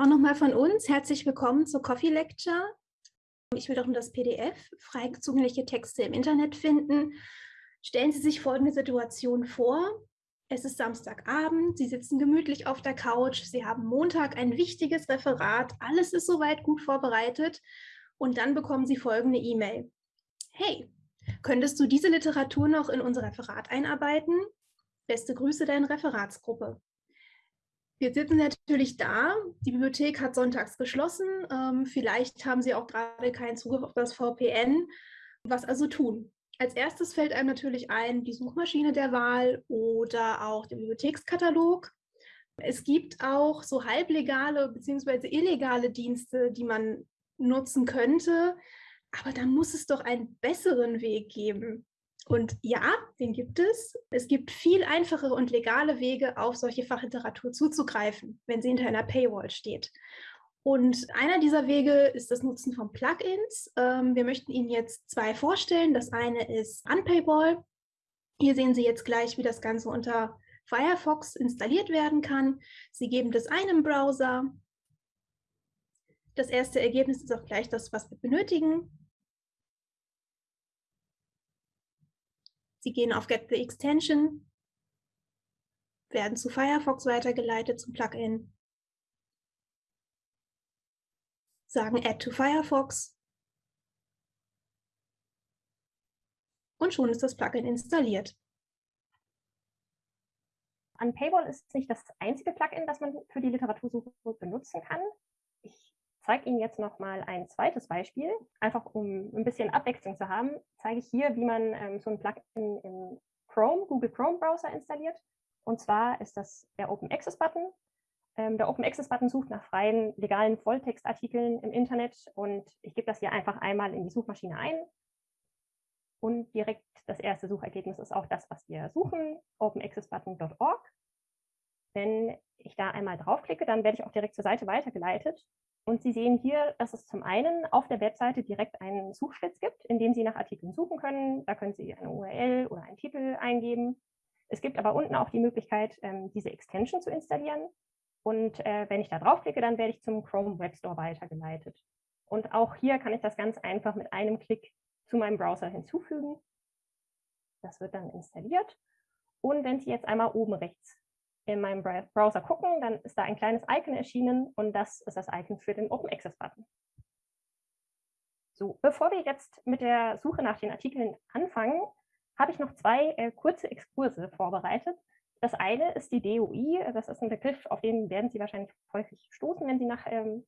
Auch nochmal von uns herzlich willkommen zur Coffee Lecture. Ich will darum das PDF, frei zugängliche Texte im Internet finden. Stellen Sie sich folgende Situation vor. Es ist Samstagabend, Sie sitzen gemütlich auf der Couch, Sie haben Montag ein wichtiges Referat, alles ist soweit gut vorbereitet und dann bekommen Sie folgende E-Mail. Hey, könntest du diese Literatur noch in unser Referat einarbeiten? Beste Grüße, deine Referatsgruppe. Wir sitzen natürlich da. Die Bibliothek hat sonntags geschlossen. Ähm, vielleicht haben Sie auch gerade keinen Zugriff auf das VPN. Was also tun? Als erstes fällt einem natürlich ein die Suchmaschine der Wahl oder auch der Bibliothekskatalog. Es gibt auch so halblegale bzw. illegale Dienste, die man nutzen könnte. Aber da muss es doch einen besseren Weg geben. Und ja, den gibt es. Es gibt viel einfachere und legale Wege, auf solche Fachliteratur zuzugreifen, wenn sie hinter einer Paywall steht. Und einer dieser Wege ist das Nutzen von Plugins. Ähm, wir möchten Ihnen jetzt zwei vorstellen. Das eine ist Unpaywall. Hier sehen Sie jetzt gleich, wie das Ganze unter Firefox installiert werden kann. Sie geben das ein Browser. Das erste Ergebnis ist auch gleich das, was wir benötigen. Sie gehen auf Get the Extension, werden zu Firefox weitergeleitet zum Plugin, sagen Add to Firefox. Und schon ist das Plugin installiert. Unpaywall ist nicht das einzige Plugin, das man für die Literatursuche benutzen kann zeige Ihnen jetzt noch mal ein zweites Beispiel. Einfach um ein bisschen Abwechslung zu haben, zeige ich hier, wie man ähm, so ein Plugin im Chrome, Google Chrome Browser installiert. Und zwar ist das der Open Access Button. Ähm, der Open Access Button sucht nach freien, legalen Volltextartikeln im Internet und ich gebe das hier einfach einmal in die Suchmaschine ein. Und direkt das erste Suchergebnis ist auch das, was wir suchen, openaccessbutton.org. Wenn ich da einmal draufklicke, dann werde ich auch direkt zur Seite weitergeleitet und Sie sehen hier, dass es zum einen auf der Webseite direkt einen Suchschlitz gibt, in dem Sie nach Artikeln suchen können. Da können Sie eine URL oder einen Titel eingeben. Es gibt aber unten auch die Möglichkeit, ähm, diese Extension zu installieren. Und äh, wenn ich da draufklicke, dann werde ich zum Chrome Web Store weitergeleitet. Und auch hier kann ich das ganz einfach mit einem Klick zu meinem Browser hinzufügen. Das wird dann installiert. Und wenn Sie jetzt einmal oben rechts in meinem Browser gucken, dann ist da ein kleines Icon erschienen und das ist das Icon für den Open Access Button. So, bevor wir jetzt mit der Suche nach den Artikeln anfangen, habe ich noch zwei äh, kurze Exkurse vorbereitet. Das eine ist die DOI, das ist ein Begriff, auf den werden Sie wahrscheinlich häufig stoßen, wenn Sie nach ähm,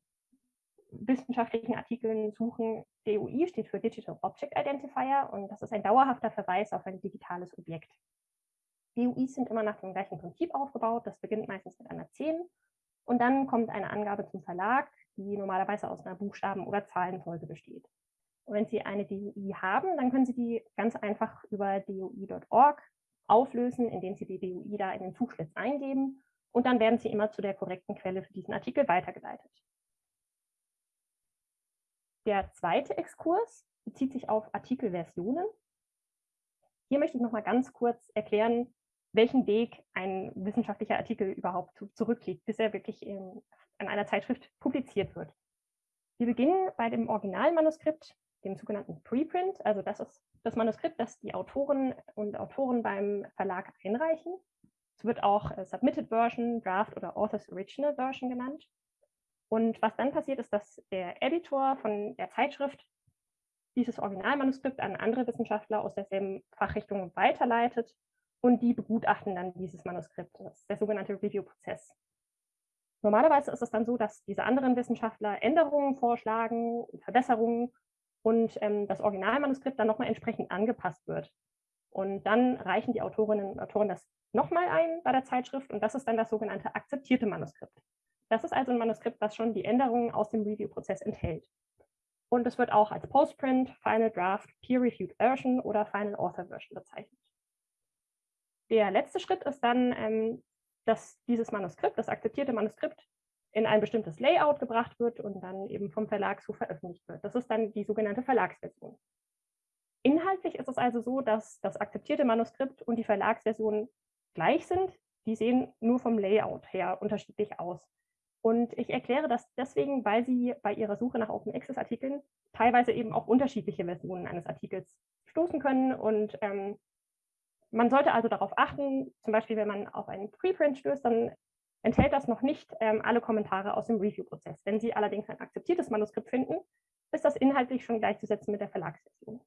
wissenschaftlichen Artikeln suchen. DOI steht für Digital Object Identifier und das ist ein dauerhafter Verweis auf ein digitales Objekt. DUIs sind immer nach dem gleichen Prinzip aufgebaut. Das beginnt meistens mit einer 10 und dann kommt eine Angabe zum Verlag, die normalerweise aus einer Buchstaben- oder Zahlenfolge besteht. Und wenn Sie eine DUI haben, dann können Sie die ganz einfach über dui.org auflösen, indem Sie die DUI da in den Suchschlitz eingeben und dann werden Sie immer zu der korrekten Quelle für diesen Artikel weitergeleitet. Der zweite Exkurs bezieht sich auf Artikelversionen. Hier möchte ich noch mal ganz kurz erklären, welchen Weg ein wissenschaftlicher Artikel überhaupt zurücklegt, bis er wirklich in, in einer Zeitschrift publiziert wird. Wir beginnen bei dem Originalmanuskript, dem sogenannten Preprint. Also das ist das Manuskript, das die Autoren und Autoren beim Verlag einreichen. Es wird auch äh, Submitted Version, Draft oder Author's Original Version genannt. Und was dann passiert, ist, dass der Editor von der Zeitschrift dieses Originalmanuskript an andere Wissenschaftler aus derselben Fachrichtung weiterleitet und die begutachten dann dieses Manuskript. Das ist der sogenannte Review-Prozess. Normalerweise ist es dann so, dass diese anderen Wissenschaftler Änderungen vorschlagen, Verbesserungen und ähm, das Originalmanuskript dann nochmal entsprechend angepasst wird. Und dann reichen die Autorinnen und Autoren das nochmal ein bei der Zeitschrift und das ist dann das sogenannte akzeptierte Manuskript. Das ist also ein Manuskript, das schon die Änderungen aus dem Review-Prozess enthält. Und es wird auch als Postprint, Final Draft, Peer-Reviewed Version oder Final Author Version bezeichnet. Der letzte Schritt ist dann, ähm, dass dieses Manuskript, das akzeptierte Manuskript, in ein bestimmtes Layout gebracht wird und dann eben vom Verlag so veröffentlicht wird. Das ist dann die sogenannte Verlagsversion. Inhaltlich ist es also so, dass das akzeptierte Manuskript und die Verlagsversion gleich sind. Die sehen nur vom Layout her unterschiedlich aus. Und ich erkläre das deswegen, weil Sie bei Ihrer Suche nach Open Access Artikeln teilweise eben auf unterschiedliche Versionen eines Artikels stoßen können. Und ähm, man sollte also darauf achten, zum Beispiel, wenn man auf einen Preprint stößt, dann enthält das noch nicht ähm, alle Kommentare aus dem Review-Prozess. Wenn Sie allerdings ein akzeptiertes Manuskript finden, ist das inhaltlich schon gleichzusetzen mit der Verlagsversion.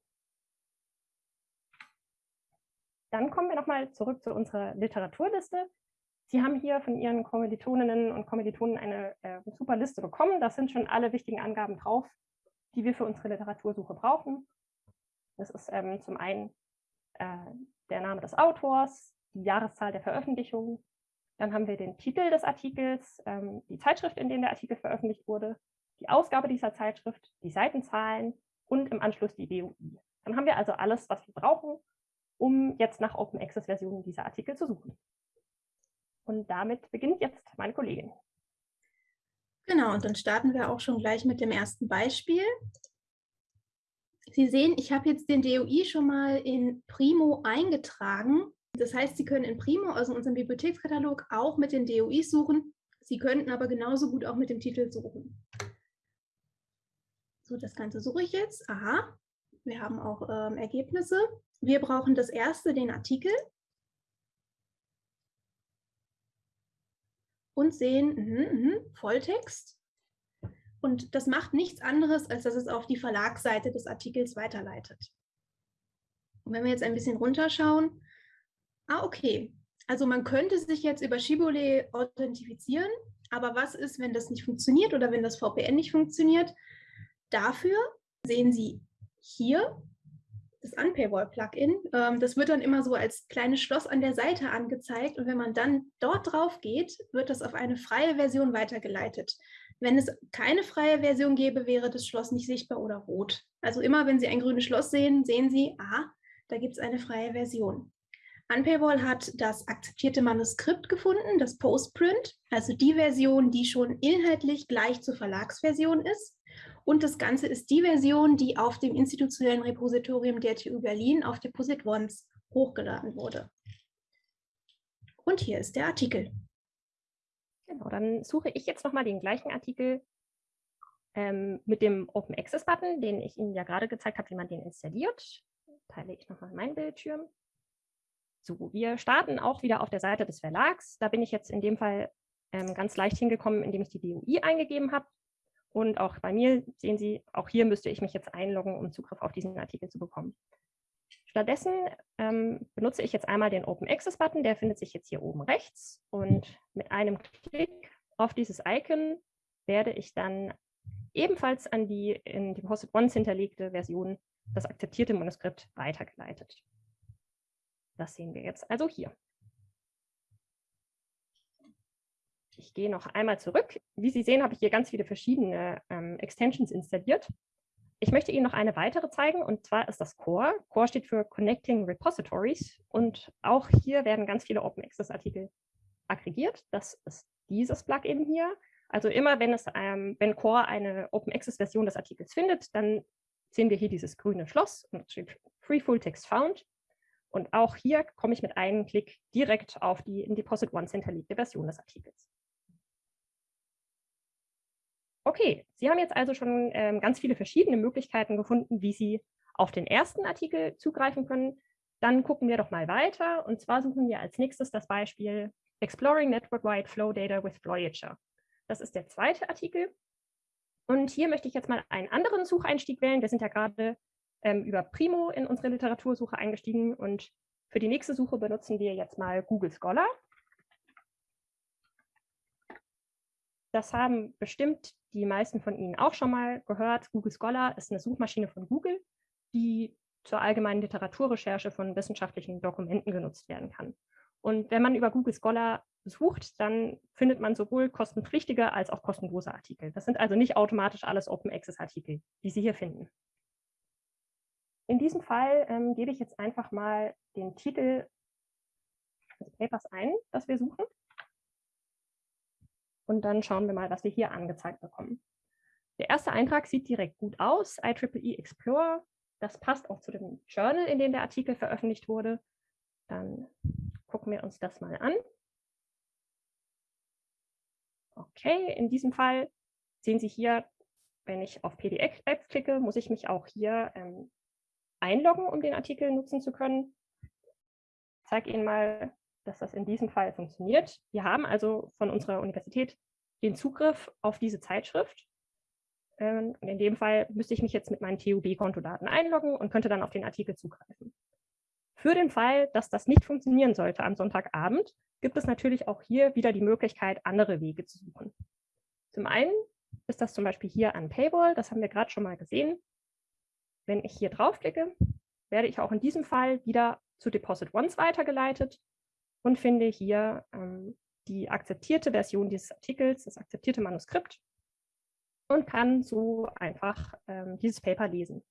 Dann kommen wir nochmal zurück zu unserer Literaturliste. Sie haben hier von Ihren Kommilitoninnen und Kommilitonen eine äh, super Liste bekommen. Da sind schon alle wichtigen Angaben drauf, die wir für unsere Literatursuche brauchen. Das ist ähm, zum einen äh, der Name des Autors, die Jahreszahl der Veröffentlichung. Dann haben wir den Titel des Artikels, ähm, die Zeitschrift, in der der Artikel veröffentlicht wurde, die Ausgabe dieser Zeitschrift, die Seitenzahlen und im Anschluss die DOI. Dann haben wir also alles, was wir brauchen, um jetzt nach Open Access Versionen dieser Artikel zu suchen. Und damit beginnt jetzt meine Kollegin. Genau, und dann starten wir auch schon gleich mit dem ersten Beispiel. Sie sehen, ich habe jetzt den DOI schon mal in Primo eingetragen. Das heißt, Sie können in Primo, also in unserem Bibliothekskatalog, auch mit den DOIs suchen. Sie könnten aber genauso gut auch mit dem Titel suchen. So, das Ganze suche ich jetzt. Aha, wir haben auch ähm, Ergebnisse. Wir brauchen das erste, den Artikel. Und sehen mh, mh, Volltext. Und das macht nichts anderes, als dass es auf die Verlagsseite des Artikels weiterleitet. Und wenn wir jetzt ein bisschen runterschauen, ah, okay. Also man könnte sich jetzt über Shibboleth authentifizieren, aber was ist, wenn das nicht funktioniert oder wenn das VPN nicht funktioniert? Dafür sehen Sie hier das Unpaywall-Plugin. Ähm, das wird dann immer so als kleines Schloss an der Seite angezeigt und wenn man dann dort drauf geht, wird das auf eine freie Version weitergeleitet. Wenn es keine freie Version gäbe, wäre das Schloss nicht sichtbar oder rot. Also immer, wenn Sie ein grünes Schloss sehen, sehen Sie, ah, da gibt es eine freie Version. Unpaywall hat das akzeptierte Manuskript gefunden, das Postprint, also die Version, die schon inhaltlich gleich zur Verlagsversion ist. Und das Ganze ist die Version, die auf dem institutionellen Repositorium der TU Berlin auf Deposit Ones hochgeladen wurde. Und hier ist der Artikel. Genau, dann suche ich jetzt nochmal den gleichen Artikel ähm, mit dem Open Access Button, den ich Ihnen ja gerade gezeigt habe, wie man den installiert. Teile ich nochmal meinen Bildschirm. So, wir starten auch wieder auf der Seite des Verlags. Da bin ich jetzt in dem Fall ähm, ganz leicht hingekommen, indem ich die DOI eingegeben habe. Und auch bei mir sehen Sie, auch hier müsste ich mich jetzt einloggen, um Zugriff auf diesen Artikel zu bekommen. Stattdessen ähm, benutze ich jetzt einmal den Open Access Button, der findet sich jetzt hier oben rechts. Und mit einem Klick auf dieses Icon werde ich dann ebenfalls an die in Deposit Once hinterlegte Version, das akzeptierte Manuskript, weitergeleitet. Das sehen wir jetzt also hier. Ich gehe noch einmal zurück. Wie Sie sehen, habe ich hier ganz viele verschiedene ähm, Extensions installiert. Ich möchte Ihnen noch eine weitere zeigen, und zwar ist das Core. Core steht für Connecting Repositories. Und auch hier werden ganz viele Open Access Artikel aggregiert. Das ist dieses Plugin hier. Also immer, wenn, es, ähm, wenn Core eine Open Access Version des Artikels findet, dann sehen wir hier dieses grüne Schloss und steht Free Full Text Found. Und auch hier komme ich mit einem Klick direkt auf die in Deposit Once hinterlegte Version des Artikels. Okay, Sie haben jetzt also schon ähm, ganz viele verschiedene Möglichkeiten gefunden, wie Sie auf den ersten Artikel zugreifen können. Dann gucken wir doch mal weiter. Und zwar suchen wir als nächstes das Beispiel Exploring Network-Wide Flow Data with Voyager. Das ist der zweite Artikel. Und hier möchte ich jetzt mal einen anderen Sucheinstieg wählen. Wir sind ja gerade ähm, über Primo in unsere Literatursuche eingestiegen. Und für die nächste Suche benutzen wir jetzt mal Google Scholar. Das haben bestimmt die meisten von Ihnen auch schon mal gehört. Google Scholar ist eine Suchmaschine von Google, die zur allgemeinen Literaturrecherche von wissenschaftlichen Dokumenten genutzt werden kann. Und wenn man über Google Scholar sucht, dann findet man sowohl kostenpflichtige als auch kostenlose Artikel. Das sind also nicht automatisch alles Open Access Artikel, die Sie hier finden. In diesem Fall ähm, gebe ich jetzt einfach mal den Titel des Papers ein, das wir suchen. Und dann schauen wir mal, was wir hier angezeigt bekommen. Der erste Eintrag sieht direkt gut aus, IEEE Explorer. Das passt auch zu dem Journal, in dem der Artikel veröffentlicht wurde. Dann gucken wir uns das mal an. Okay, in diesem Fall sehen Sie hier, wenn ich auf PDF klicke, muss ich mich auch hier ähm, einloggen, um den Artikel nutzen zu können. Ich zeige Ihnen mal, dass das in diesem Fall funktioniert. Wir haben also von unserer Universität den Zugriff auf diese Zeitschrift. Ähm, in dem Fall müsste ich mich jetzt mit meinen TUB-Kontodaten einloggen und könnte dann auf den Artikel zugreifen. Für den Fall, dass das nicht funktionieren sollte am Sonntagabend, gibt es natürlich auch hier wieder die Möglichkeit, andere Wege zu suchen. Zum einen ist das zum Beispiel hier an Paywall, das haben wir gerade schon mal gesehen. Wenn ich hier draufklicke, werde ich auch in diesem Fall wieder zu Deposit Once weitergeleitet und finde hier ähm, die akzeptierte Version dieses Artikels, das akzeptierte Manuskript und kann so einfach ähm, dieses Paper lesen.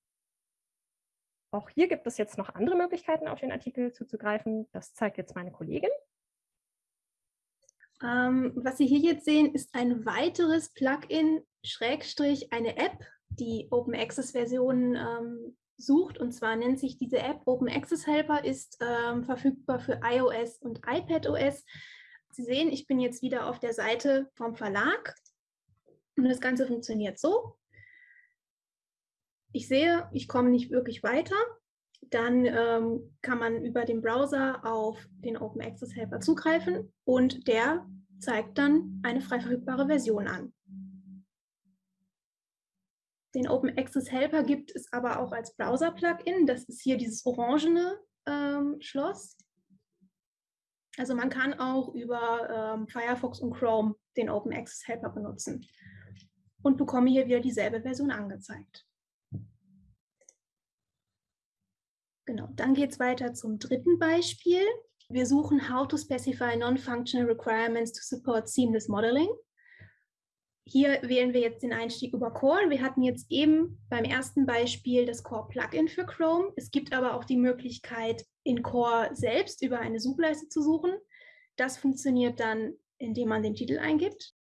Auch hier gibt es jetzt noch andere Möglichkeiten, auf den Artikel zuzugreifen. Das zeigt jetzt meine Kollegin. Ähm, was Sie hier jetzt sehen, ist ein weiteres Plugin, Schrägstrich, eine App, die Open Access Versionen ähm, sucht. Und zwar nennt sich diese App Open Access Helper, ist ähm, verfügbar für iOS und iPadOS. Sie sehen, ich bin jetzt wieder auf der Seite vom Verlag und das Ganze funktioniert so. Ich sehe, ich komme nicht wirklich weiter. Dann ähm, kann man über den Browser auf den Open Access Helper zugreifen und der zeigt dann eine frei verfügbare Version an. Den Open Access Helper gibt es aber auch als Browser-Plugin. Das ist hier dieses orangene ähm, Schloss. Also man kann auch über ähm, Firefox und Chrome den Open Access Helper benutzen und bekomme hier wieder dieselbe Version angezeigt. Genau, dann geht es weiter zum dritten Beispiel. Wir suchen How to specify non-functional requirements to support seamless modeling. Hier wählen wir jetzt den Einstieg über Core. Wir hatten jetzt eben beim ersten Beispiel das Core Plugin für Chrome. Es gibt aber auch die Möglichkeit, in Core selbst über eine Suchleiste zu suchen. Das funktioniert dann, indem man den Titel eingibt.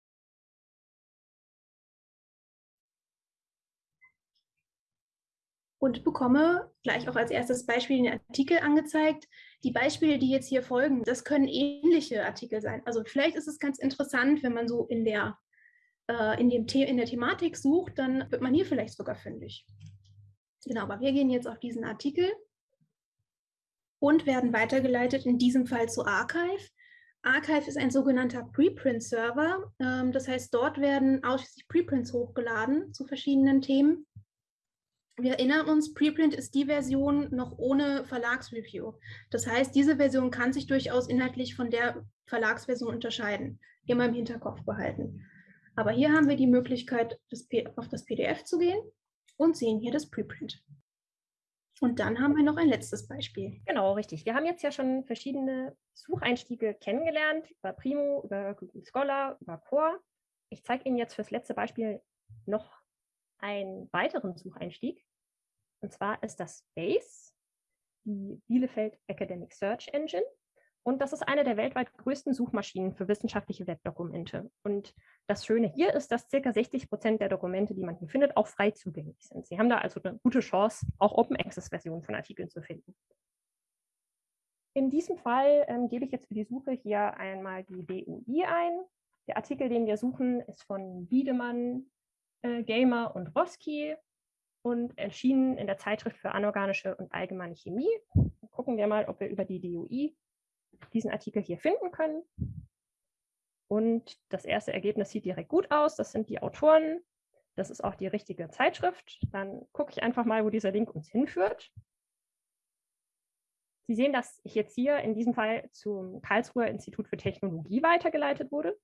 und bekomme gleich auch als erstes Beispiel den Artikel angezeigt. Die Beispiele, die jetzt hier folgen, das können ähnliche Artikel sein. Also vielleicht ist es ganz interessant, wenn man so in der, äh, in, dem in der Thematik sucht, dann wird man hier vielleicht sogar fündig. Genau, aber wir gehen jetzt auf diesen Artikel und werden weitergeleitet, in diesem Fall zu Archive. Archive ist ein sogenannter Preprint-Server. Ähm, das heißt, dort werden ausschließlich Preprints hochgeladen zu verschiedenen Themen. Wir erinnern uns, Preprint ist die Version noch ohne Verlagsreview. Das heißt, diese Version kann sich durchaus inhaltlich von der Verlagsversion unterscheiden. Immer im Hinterkopf behalten. Aber hier haben wir die Möglichkeit, das auf das PDF zu gehen und sehen hier das Preprint. Und dann haben wir noch ein letztes Beispiel. Genau, richtig. Wir haben jetzt ja schon verschiedene Sucheinstiege kennengelernt, über Primo, über Google Scholar, über Core. Ich zeige Ihnen jetzt fürs letzte Beispiel noch einen weiteren Sucheinstieg. Und zwar ist das BASE, die Bielefeld Academic Search Engine. Und das ist eine der weltweit größten Suchmaschinen für wissenschaftliche Webdokumente. Und das Schöne hier ist, dass ca. 60 Prozent der Dokumente, die man hier findet, auch frei zugänglich sind. Sie haben da also eine gute Chance, auch Open Access Versionen von Artikeln zu finden. In diesem Fall ähm, gebe ich jetzt für die Suche hier einmal die DUI ein. Der Artikel, den wir suchen, ist von Wiedemann, äh, Gamer und Roski und erschienen in der Zeitschrift für anorganische und allgemeine Chemie. Gucken wir mal, ob wir über die DOI diesen Artikel hier finden können. Und das erste Ergebnis sieht direkt gut aus. Das sind die Autoren. Das ist auch die richtige Zeitschrift. Dann gucke ich einfach mal, wo dieser Link uns hinführt. Sie sehen, dass ich jetzt hier in diesem Fall zum Karlsruher Institut für Technologie weitergeleitet wurde.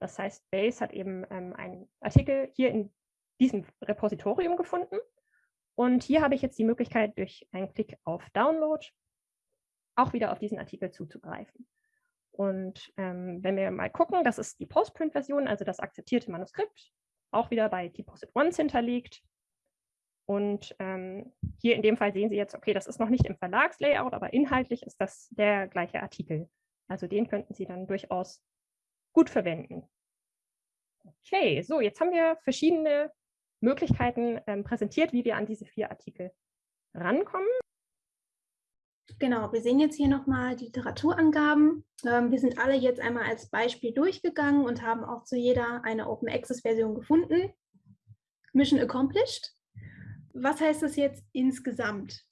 Das heißt, Base hat eben ähm, einen Artikel hier in diesem Repositorium gefunden. Und hier habe ich jetzt die Möglichkeit, durch einen Klick auf Download auch wieder auf diesen Artikel zuzugreifen. Und ähm, wenn wir mal gucken, das ist die Postprint-Version, also das akzeptierte Manuskript, auch wieder bei Deposit Once hinterlegt. Und ähm, hier in dem Fall sehen Sie jetzt, okay, das ist noch nicht im Verlagslayout, aber inhaltlich ist das der gleiche Artikel. Also den könnten Sie dann durchaus gut verwenden. Okay, so jetzt haben wir verschiedene Möglichkeiten ähm, präsentiert, wie wir an diese vier Artikel rankommen. Genau, wir sehen jetzt hier nochmal die Literaturangaben. Ähm, wir sind alle jetzt einmal als Beispiel durchgegangen und haben auch zu jeder eine Open Access Version gefunden. Mission accomplished. Was heißt das jetzt insgesamt?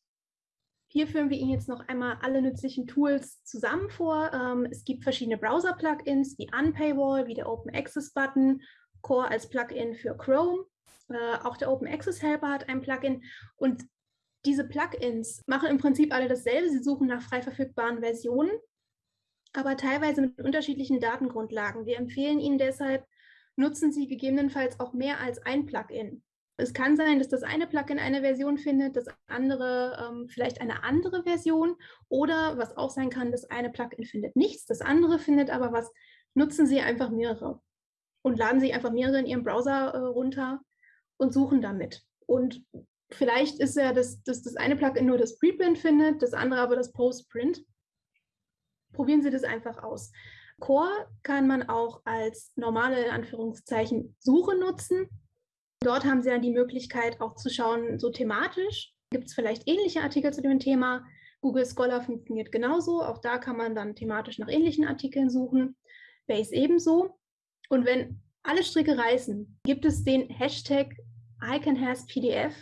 Hier führen wir Ihnen jetzt noch einmal alle nützlichen Tools zusammen vor. Ähm, es gibt verschiedene Browser-Plugins wie Unpaywall, wie der Open Access Button, Core als Plugin für Chrome. Äh, auch der Open Access Helper hat ein Plugin. Und diese Plugins machen im Prinzip alle dasselbe. Sie suchen nach frei verfügbaren Versionen, aber teilweise mit unterschiedlichen Datengrundlagen. Wir empfehlen Ihnen deshalb, nutzen Sie gegebenenfalls auch mehr als ein Plugin. Es kann sein, dass das eine Plugin eine Version findet, das andere ähm, vielleicht eine andere Version oder was auch sein kann, das eine Plugin findet nichts, das andere findet aber was. Nutzen Sie einfach mehrere und laden Sie einfach mehrere in Ihrem Browser äh, runter und suchen damit. Und vielleicht ist ja, dass, dass das eine Plugin nur das Preprint findet, das andere aber das Postprint. Probieren Sie das einfach aus. Core kann man auch als normale, in Anführungszeichen, Suche nutzen. Dort haben Sie dann die Möglichkeit auch zu schauen, so thematisch, gibt es vielleicht ähnliche Artikel zu dem Thema. Google Scholar funktioniert genauso. Auch da kann man dann thematisch nach ähnlichen Artikeln suchen. Base ebenso. Und wenn alle Stricke reißen, gibt es den Hashtag ICANHasPDF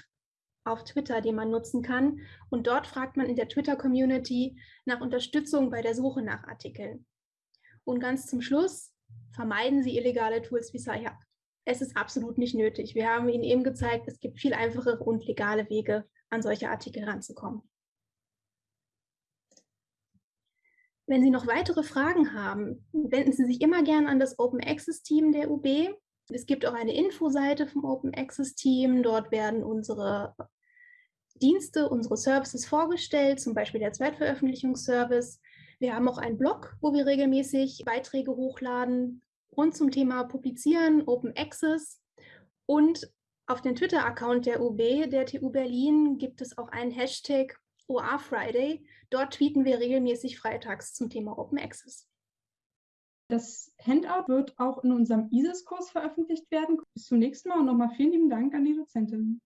auf Twitter, den man nutzen kann. Und dort fragt man in der Twitter-Community nach Unterstützung bei der Suche nach Artikeln. Und ganz zum Schluss, vermeiden Sie illegale Tools wie SciHub es ist absolut nicht nötig. Wir haben Ihnen eben gezeigt, es gibt viel einfachere und legale Wege, an solche Artikel ranzukommen. Wenn Sie noch weitere Fragen haben, wenden Sie sich immer gern an das Open Access Team der UB. Es gibt auch eine Infoseite vom Open Access Team. Dort werden unsere Dienste, unsere Services vorgestellt, zum Beispiel der Zweitveröffentlichungsservice. Wir haben auch einen Blog, wo wir regelmäßig Beiträge hochladen rund zum Thema Publizieren, Open Access und auf dem Twitter-Account der UB, der TU Berlin, gibt es auch einen Hashtag OA Friday. Dort tweeten wir regelmäßig freitags zum Thema Open Access. Das Handout wird auch in unserem ISIS-Kurs veröffentlicht werden. Bis zum nächsten Mal und nochmal vielen lieben Dank an die Dozentin.